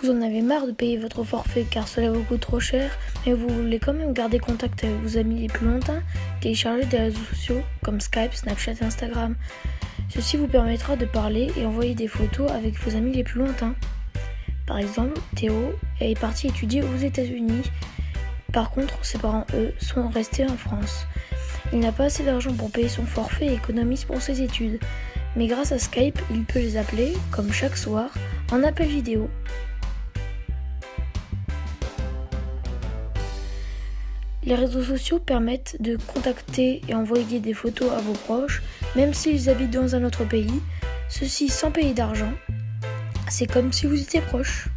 Vous en avez marre de payer votre forfait car cela vous coûte trop cher, mais vous voulez quand même garder contact avec vos amis les plus lointains Téléchargez des réseaux sociaux comme Skype, Snapchat et Instagram. Ceci vous permettra de parler et envoyer des photos avec vos amis les plus lointains. Par exemple, Théo est parti étudier aux États-Unis. Par contre, ses parents, eux, sont restés en France. Il n'a pas assez d'argent pour payer son forfait et économise pour ses études. Mais grâce à Skype, il peut les appeler, comme chaque soir, en appel vidéo. Les réseaux sociaux permettent de contacter et envoyer des photos à vos proches, même s'ils habitent dans un autre pays, ceci sans payer d'argent. C'est comme si vous étiez proche.